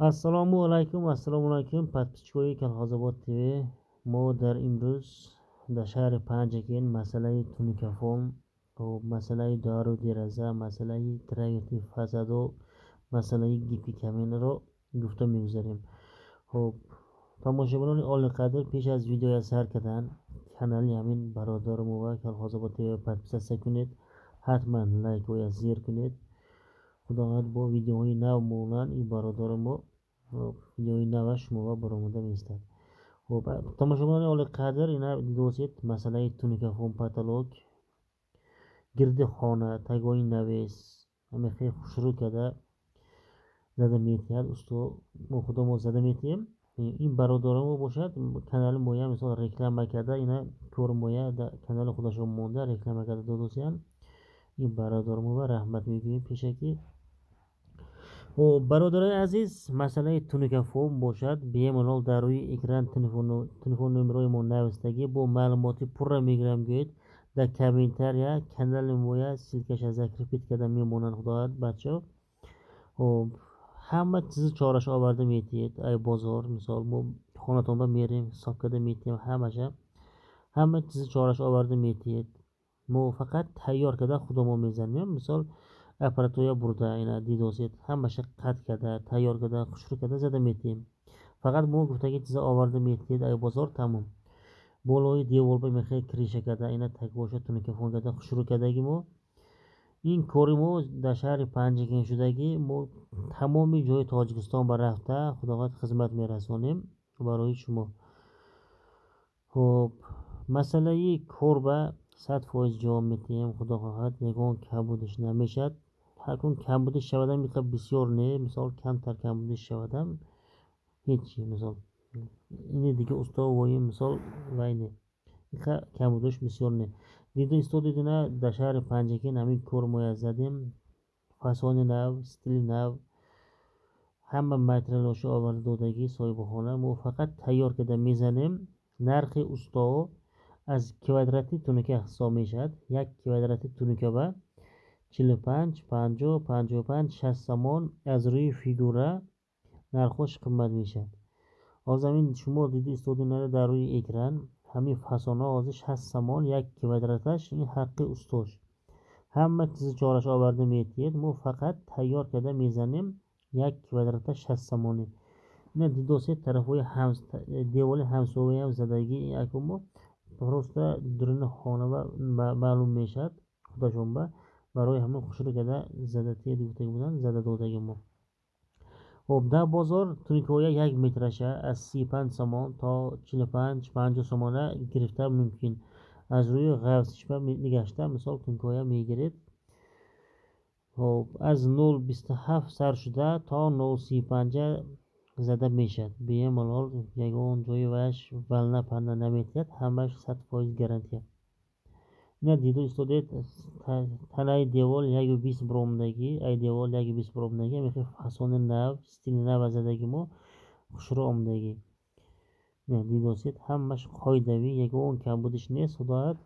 ассалому алайкум ассалому алайкум подписчикои калхозобод тв мо дар имрӯз дар шаҳри панҷакин масъалаи туникафон масъалаи дару дераза масъалаи траверти фасаду масъалаи гипи каминро гуфта мегузарем хуб тамошобинони оли қадр пеш аз видеоя сар кардан канали ҳамин бародармо ва калхозобод тв подписатсия кунед ҳатман лайкоя зер кунед худованд бо видеоҳои нав монанд ин бародари мо видеои нава шумова баромада меистад тамошобинони оли қадр ина дидосед масъалаи туникафон патолог гирди хона тагои навес ҳамехе хушрӯ када зада метиҳад усто мо худо мо зада метиҳем ин бародарамо бошад канали моя мисол реклама карда ина кори моя канали худашон монда реклама карда додосиянд ин бародармова раҳмат мегӯем пешакӣ برادر عزیز مسئله تونیکافون باشد bemalol даруи экран телефон-номерҳои мо нависта бо маълумоти пурра мегирам در کمینتر کانال مویا سیلکش از ریپیت کرده میمونن خداحت بچه و همه چیز چارش آورده میتید ای بازار مثال ما خونتون با میریم حساب کرده میتیم همشه همه چیز چارش آورده میتید ما فقط تیار کرده خودمون бурда ина дидосед ҳамаша қат карда тайёр карда хушрӯ карда зада метиҳем фақат мо гуфтаги чиза оварда метиҳед ай бозор тамом болои деволба мехе криша карда ина такбоша тунукафон карда хушрӯ кардаги мо ин кори мо дар шаҳри панҷакин шудаги мо тамоми ҷои тоҷикистон ба рафта худованд хизмат мерасонем барои шумо хуб масъалаи корба сад фоиз ҷавоб метиҳем худо хоҳад ягон камбудиш намешад هرکون کم بوده شودم مثلا بسیار نه. مثال کمتر کم بوده شودم هیچی. مثال این دیگه استا وای مثال وای نه. کم بودش بسیار نه. دیدم استاد دیدن در شهر پنجکی نمی کور کرمویا زدیم. فسان نو ستیل نو همه متریالاشو آور دادگی صاحبخانه. ما فقط تیار کده می‌زنیم. نرخ استا از کوادراتی تونکه سامی می‌شد یک کوادراتی تونکه به 45 50 55 60 تومان از روی فیگوره نرخوش قیمت می‌شد از همین شما دیدی استودینه در روی اکران؟ همین فسانه ازش 60 تومان یک کیلومترش این حق استوش. همه چیز چارش آورده میتید ما فقط تیار کرده می‌زنیم یک کیلومتر 60 تومانی اینا دو سه طرفوی هم دیوال همسایه هم زدگی اکو ما درست درون خانه و معلوم می‌شد خدا شنبه хушрӯ карда задатиҳед гуфтаги буданд зада додаги мо хуб дар бозор тункоя як метраша аз си панҷ сомон то чилу панҷ панҷоҳ сомона гирифта мумкин аз рӯи ғафсишба нигашта мисол тункоя мегиред хуб аз нул бисту ҳафт сар шуда то нул си панҷа зада мешавад бемалол ягон ҷои ваш вална пална наметиҳад ҳамаш сад фоиз гарантия ина диду истодед танаи девол яги бис биромдагӣ ай девол яги бис биромдагӣ амехи фасони нав стили нав задаги мо хушрӯ омдагӣ дидосед ҳамаш қоидавӣ ягон камбудиш нест худояд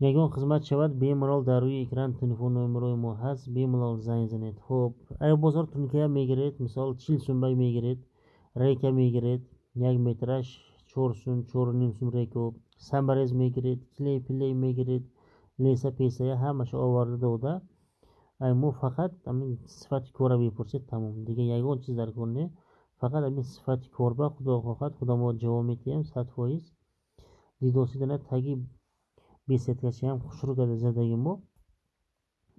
ягон хизмат шавад бемалол дар рӯи экран телефон номерои мо ҳаст бемалол занг занед хуб ай бозор тункая мегиред мисол чил сумбай мегиред рейка мегиред як метраш چورسون چور نیم سوم ریکو سمبرز میگرید کلی پلی میگرید لیسا پیسه همش آورده ای مو فقط امین صفت کورا می‌پرسید تمام دیگه یگان چیز در کنه فقط امین صفت کوربا خدا خواهد. خدا ما جواب میتیم صد فایز. دیدوسیدن تگی بیست کشی هم خوش رو کرده زندگی ما.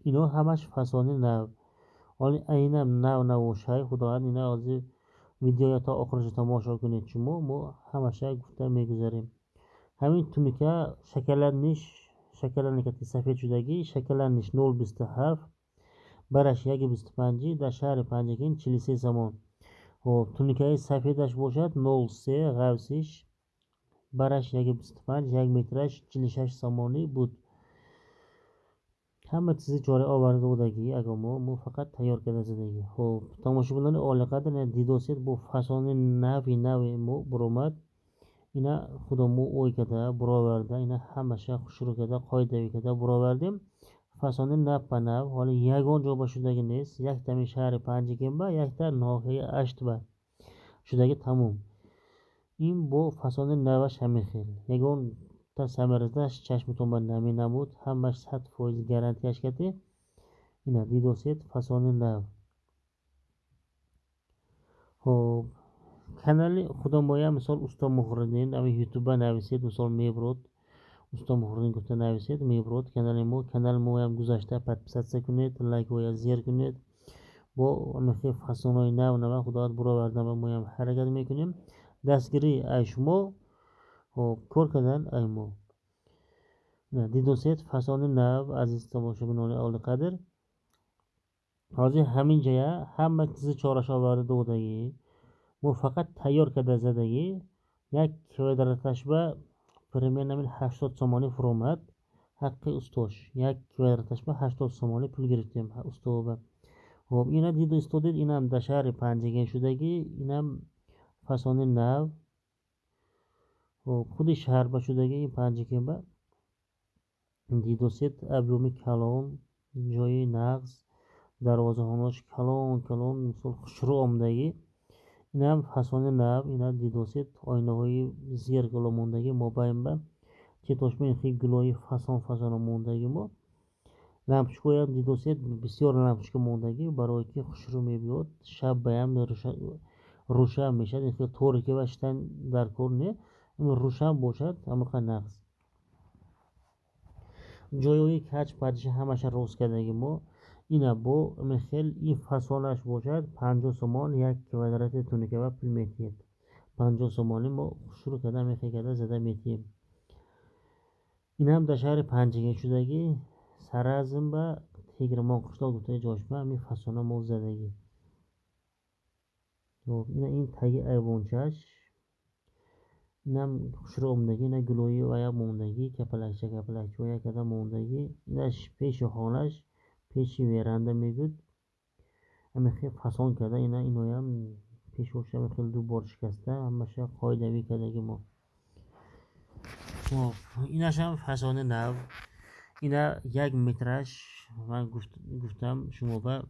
اینو همش فسانه نو حالا اینم نو نو شای خدا اینا آزی ягон чиз дар кор не фақат амин сифати корба худо хоҳад худо мо ҷавоб метиҳем сад фоиз дидосидана таги бесеткашиам хушрӯ карда задаги мо ино ҳамаш фасони нав оли айнам нав навошай худояд ина ҳозир видеоя то охирша тамошо همه چیزی چوره آورده بوده که اگر ما مو فقط hamma chora avvalgidagidek agomo bu faqat tayyorgarlar zindagi ho'p tomoshabinlarni ola didosed bu fasone navi navi مو برومد. اینا خودمو اوی کده براورده اینا همه همشه شروع کده قایده کده براوردیم فسانه نب به نب حالا یگان جا شدگی نیست یک تمی شهر کن با یک تا ناحیه اشت با که تموم این با فسانه نوش همین خیل یگان تا ثمرهاش چشمتون به نمی نبود. همش 100 فویز گارانتیش کتی اینا دیدوسید فسان نو خب کانال خودم باید مثال استا مهردین اما یوتیوب نویسید مثال می‌برد استا مهردین گفته نویسید می‌برد کانال ما کانال ما هم گذاشته پدپسدسه سکنید لایک و زیر کنید. با امیخی فسان های نو نو خدا برآوردن ما هم حرکت می‌کنیم. دستگیری شما канали худомоя мисол усто мухриддин ами ютуба нависед мисол мебурод усто мухриддин гуфта нависед мебурод канали мо канали моям гузашта подписатсия кунед лайкоя зер кунед бо амихи фасонҳои нав нава худованд буровардан ба моям ҳаракат мекунем дастгирӣ ай шумо хоб кор кардан ай мо дидосед фасони нав азиз тамошобинони авли қадр ҳозир ҳамин ҷая ҳама чизи خب شهر باشد شدگی این پنج که با دید کلان جای نقص دروازه هاناش کلان کلان مثل خشرو آمدگی. این هم حسان نب این هم دید آینه های زیر گلا موندگی ما بایم با چه تاشمه خیلی گلای فسان فسان موندگی ما. لمپشکای هم دید بسیار بسیار لمپشکا موندگی برای که خشرو می بیاد شب بایم روشن می‌شد این خیلی طور که بشتن در کار نه روشن باشد همه نقص. جویی کچ پدیش همش روز کردگی ما این با مخل این فصالش باشد پنجا سمان یک کودرت تونکه و پل میتید پنجا سمانی ما شروع کرده میخی کرده زده میتیم. این هم در شهر پنجگی شدگی با به تگرمان قشلاق دوتای جاشمه همی فسانه ما زدگی. خب، این این تگی ایوانچش саразм ба теграмон қиштоқ гуфтаи ҷошба ами фасона мо задагӣ ина ин таги айвончаш инам хушрӯ омдагӣ ина гулои вая мондагӣ капалакча капалакчаоя карда мондагӣ инаш пеши хонаш пеши веранда мегӯд амихел фасон карда ина иноям пешоша амихел дубор шикаста ҳамаша қоидавӣ кардагӣ мо инашам фасони нав ина як метраш ман гуфтам шумоба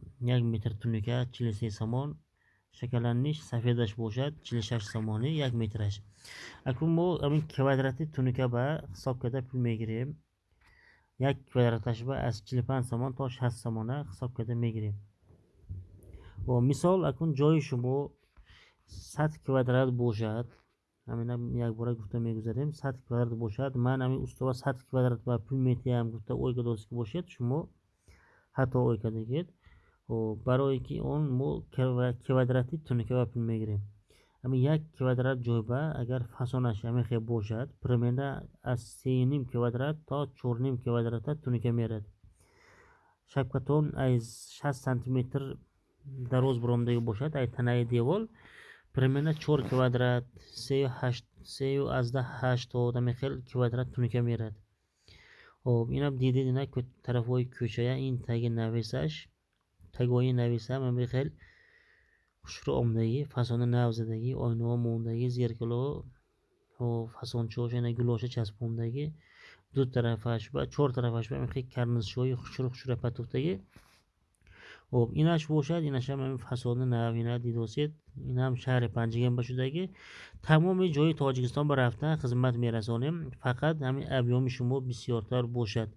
як метр тунука чилу се сомон шакаланиш сафедаш бошад чилу шаш сомонӣ як метраш акун мо амин квадрати тунука ба ҳисоб карда пул мегирем як квадраташба аз чилу панҷ сомон то шаст сомона ҳисоб карда мегирем мисол акун ҷои шумо сад квадрат бошад ҳамина якбора гуфта мегузарем сад квадрат бошад ман ами устова сад квадрат ба пул метиҳам гуфта ой кардост o, برای که اون مو کودرتی تونه که اپن квадрат اما агар کودرت جویبه اگر فسانش همه خیلی باشد پرمینده از سی نیم کودرت تا چور نیم کودرت تونه 60 سانتی дароз буромдаги бошад ай танаи девол примерно чор квадрат сею азда ҳаштод ами хел квадрат тунука мерад хоб инам дидед ина тарафҳои кӯчая ин таги нависаш تگاهی نویسه من به خیلی شروع آمدگی فسانه نو زدگی آینه ها موندگی زیرکلا و فسانچه هاش اینه گلاشه چسبوندگی دو طرفش با چهار طرفش و خیلی کرنزش های خشور خشور پتوفتگی خب اینش باشد اینش هم همین فساد نوینه دیدوسید این هم شهر پنجگان بشدگی تمام جای تاجیکستان به رفتن خدمت میرسانیم فقط همین ابیام شما بسیارتر باشد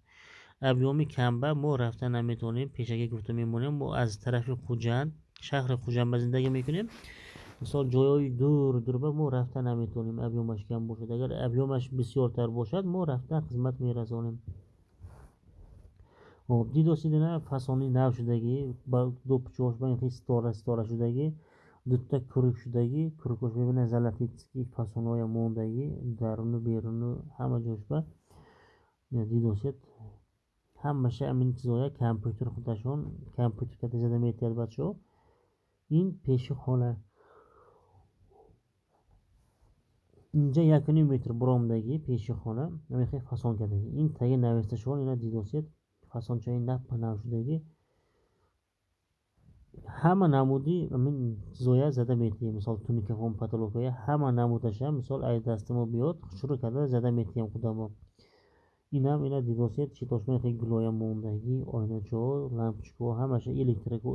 ابیوم کمبه ما رفتن نمی‌تونیم پیشگی گفته میمونیم ما از طرف خوجن شهر خوجند زندگی می‌کنیم. مثال جایای دور دور ما رفتن نمی‌تونیم ابیومش کم باشد. اگر ابیومش بسیار تر باشد ما رفتن خدمت میرسانیم. خب دیدو نه؟ فسانی نو شدگی با دو پچوش با این ستاره ستاره شدگی دوتا کروک شدگی. کرکوش ببینه زلطی که فسانهای موندگی درونو بیرونو همه جوش با. دیدو همشه همین چیزهای کامپیوتر خودشون کامپیوتر که زده میتید بچه این پیش خونه. اینجا یک متر برامدگی پیش خانه نمیخی فسان کنی. این تگه نوشته شون اینا دیدوسید فسان چای نپ نوشدگی همه نمودی من زویا زده میتیم مثال تونیک هم پتالوکای همه نمودش هم مثال ای دست ما بیاد شروع کرده زده میتیم کدامو؟ мо биёд шурӯъ карда зада метиҳем худамо инам ина дидосет читошмаи хеле гулоямондаги ойначаҳо лампочкаҳо ҳамаша электрика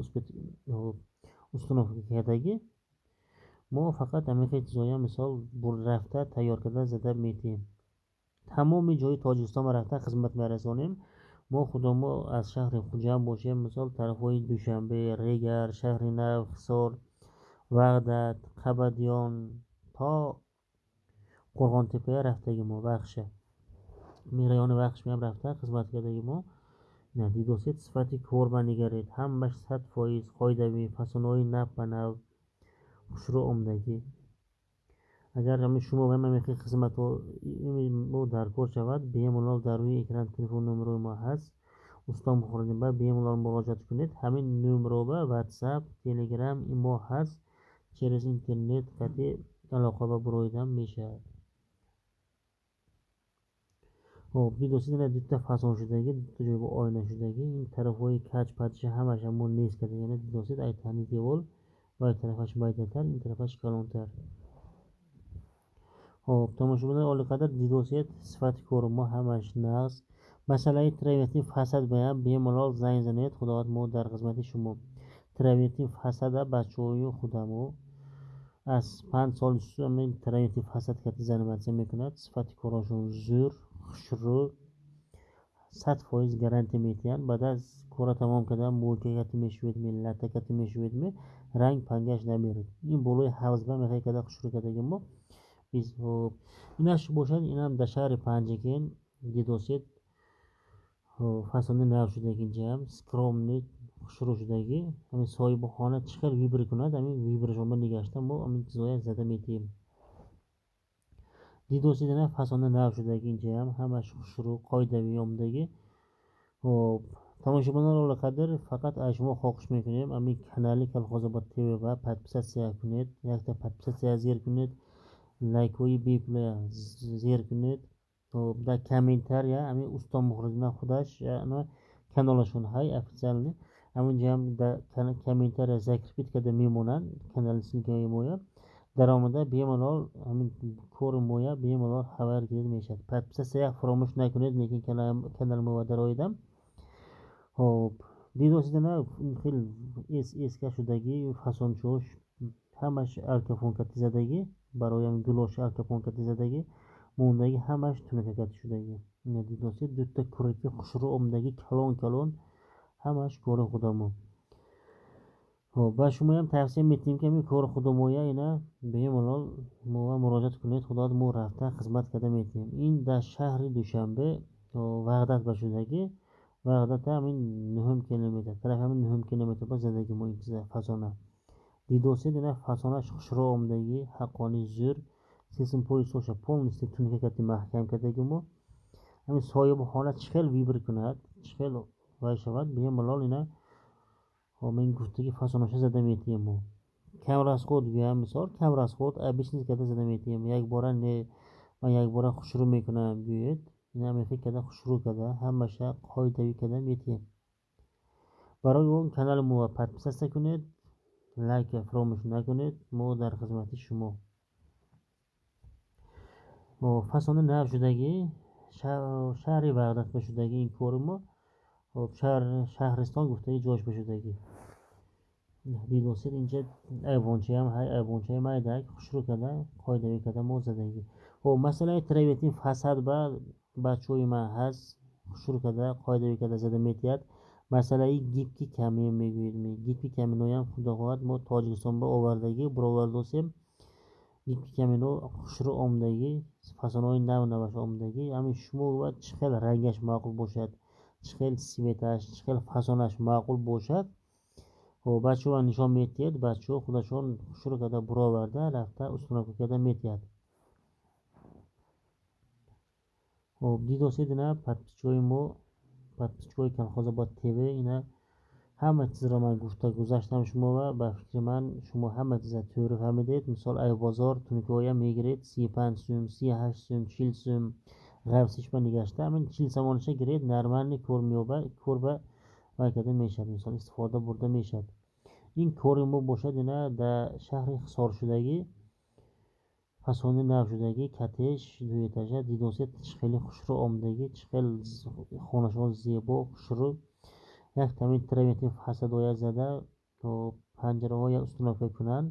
установка кардаги мо фақат ҳамин чизоям мисол рафта тайёр карда зада метиҳем тамоми ҷои тоҷикистонро рафта хизмат мерасонем мо худомо аз шаҳри хуҷанд бошем мисол тарафҳои душанбе регар шаҳри нав ҳисор ваҳдат қабадиён то қурғонтепая рафтаги мо вахша میرایان بخش میام رفته خدمت کرده ما دیدوسیت صفتی کورما نگرید همش صد فایز قایدوی پسانوی نب به نب شروع عمدگی агар ҳами шумо ва ҳама мехи хизмату мо даркор шавад беmalol дар рӯи экран телефон нумрои мо ҳаст уста мухориба беmalол муроҷиат кунед ҳамин нумроба ватсап телеграм имо ҳаст через интернет қатъи алоқа ва буройдан мешавад خب یه دو سه دونه دو فسان دو جای با آینه که این طرف های کج پدش همش همون نیست کرده یعنی دو سه ای تنی و ای طرفش بایدتر این طرفش کلانتر خب تماشا بودن آل قدر دیدوسیت صفت کار ما همش نقص مسئله ترایمتین فسد باید به ملال زنگ زنید خداوت ما در خدمت شما ترایمتین فسد بچه های خودمو از پنج سال سومین ترایمتین فسد که زنمت می‌کند صفت کارشون زور ай таҳни девол ва ай тарафаш майдатар ин тарафаш калонтар хоб тамошобинон олиқадар дидосият сифати кори мо ҳамаш нағз масъалаи травертин фасад баян бемалол занг занед худованд мо дар хизмати шумо травертин фасада бачаҳои худамо аз панҷ соли травертин фасад карда занаватсия мекунад сифати корашон зӯр хушрӯ сад фоиз гарантия метиҳанд баъд аз кора didosi demak fasona navshidagicha ham hamma shu shuru qoidaviy yomdagi. Hop tomoshabinlar ola qadr faqat ashmo xohish mumkin ham amin kanali kolxozobod tv va podpisatsiya kunet yakta podpisatsiya zer kunet laykoi bipla zer kunet hop da komentariya amin ustom muhrizna xudash ana kanal shun hay официальный amin jam da komentariya zakrpitkada memonan kanalisnikaga bo'yap درآمده bemalol کور bemalol خبر گرفته می‌شد پس سیاه فراموش نکنید لیکن کنال ما درآیدم خب دیدو سیدن خیلی اس اسکه شدگی فسانچوش همش ارکفونکتی زدگی برای هم گلوش ارکفونکتی زدگی موندگی همش تونککتی شدگی دیدو سید دوتا کورکی خوشرو امدگی کلون کلون همش کور خودمون خب با شما هم توصیه میتیم که می کار خود مایا اینا به این ملال ما مراجعت کنید. خدا ما رفته خدمت کرده میتیم این در شهر دوشنبه وقدت بشودگی وقدت همین نهم کیلومتر. طرف همین نهم کیلومتر با زندگی ما این چیزه فسانه. دیدوسی دینا فسانه رو آمدگی. حقانی زور. سیسم پوی سوشه پولنستی تونکه کتی محکم کردگی ما. همین صاحب حالت چخل ویبر کند. چخل وای شود. به این ملال اینا و من گفته که فسانشه زده میتیم مو کمر از خود گویم مثال کمر از خود ابیش نیست که زده میتیم. یک بار نه من یک بار خوش رو می‌کنم گوید. این همه فکر کده خوش رو کرده همشه قایدوی کده میتیم. برای اون کانال مو پسسته کنید لایک فراموش نکنید. مو در خدمت شما. و فسانه نف شدگی شهر وردت شدگی این کور ما. خب شهر شهرستان گفته جاش بشدگی. нав шудаги шаҳри ваҳдатба шудаги ин кори мо шаҳристон гуфтаги ҷошба шудаги дидосед инҷа айвончаям ҳай айвончаи майдак хушрӯ карда қоидавӣ карда мо задаги хоб масъалаи травертин фасад ба бачаҳои ман ҳаст хушрӯ карда қоидавӣ карда зада метиҳад масъалаи гибки камин мегӯед гибки каминоям худо хоҳад мо тоҷикистонба овардаги буровардосем гибки камино хушрӯ омдаги фасонҳои нав наваш омдаги ҳамин шумо чӣ хел рангаш маъқул خب، بچه ها نشان میتید بچه ها خودشان شروع کرده برا ورده رفته استناک کرده میتید خب دیدوسید نه پرپیچوی ما پرپیچوی کنخوزه با تیوه اینه همه چیز را من گفته گذاشتم شما و به فکر من شما همه چیز تیوری فهمیدید. مثال ای بازار تونیک های می‌گیرید سی پنج سوم سی هشت سوم چیل سوم غیبسیش من نگشته. من چیل سمانشه گرید. نرمانی کور میوبه کور به вай карда мешавад мисол истифода бурда мешавад ин кори мо бошад ина дар шаҳри хисоршудагӣ фасони нав шудаги катеш дуетажа дидосет чӣ хеле хушрӯ омадагӣ чӣ хел хонашон зебо хушрӯ як тамин тира метавонем фасадоя зада то панҷараҳо як установка кунанд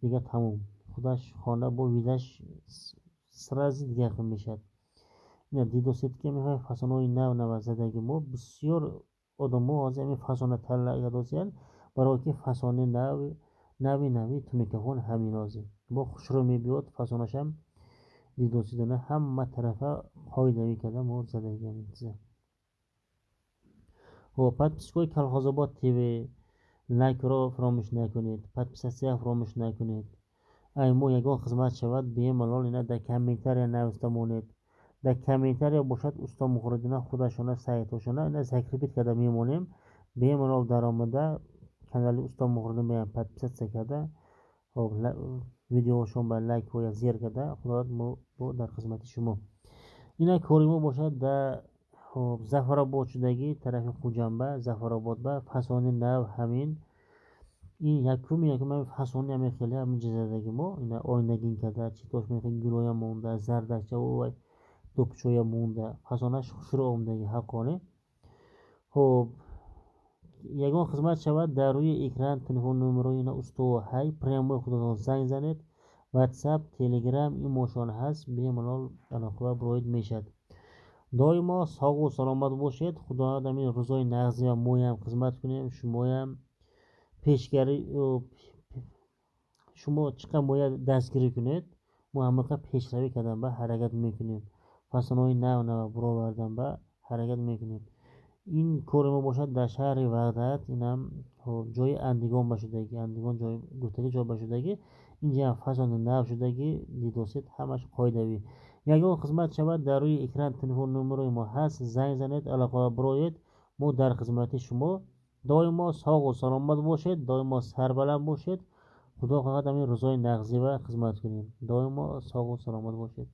дига тамом худаш хона бо видаш срази дигар хел мешавад ина дидосетки ҳамин фасонҳои нав нава задаги мо бисёр одамо ҳозир ҳамин фасона талаб кардааст барое ки фасони нави нави нави туникаҳон ҳамин ҳозир бо хушрӯ мебиёд фасонашам дидоси дона ҳама тарафа қоидави карда мо задаги ҳамин чиза подписчикои колхозобод тв лайкро фаромӯш накунед подписатсия фаромӯш накунед ай мо ягон хизмат шавад бемалол ина дар комментария нависта монед для комментариев бушат уста мухридина худашона саидошона ина закрепить когда мемонем bemalol daromada kanali usta muhrida bilan подписаться kada hop видео шонба лайк ва зеркада худованд бо дар хизмати шумо ина корима бошад дар хоб зафарободшудаги тарафи хуҷанба зафаробод ба фасони нав ҳамин ин якуми якума фасони ҳамин хеле ҳамин ҷизадаги мо ина оиндагин када читош мехе гулоя монда зардакча вай тӯпчоя монда фасонаш хушрӯ омадаги ҳаққони хуб ягон хизмат шавад дар рӯи экран телефон номерои ина устувор ҳай прямой худатон занг занед ватсап телеграм имошон ҳаст бемалол алоқа буроид мешавад доимо соғу саломат бошед худояд амин рӯзои нағзия моям хизмат кунем шумоям пешгарӣ шумо чӣ қадр моя дастгирӣ кунед мо ҳамақа пешравӣ кардан ба ҳаракат мекунем фасонҳои нав нава буровардан ба ҳаракат мекунем ин кори мо бошад дар шаҳри ваҳдат инам ҷои андигон ба шудагӣ андигон ҷои гуфтагӣ ҷой ба шудагӣ инҷам фасони нав шудагӣ дидосет ҳамаш қоидавӣ ягон хизмат шавад дар рӯи экран телефон номерои мо ҳаст занг занед алоқава бироед мо дар хизмати шумо доимо соғу саломат бошед доимо сарбаланд бошед худо хоҳад амин рӯзои нағзива хизмат кунем доимо соғу саломат бошед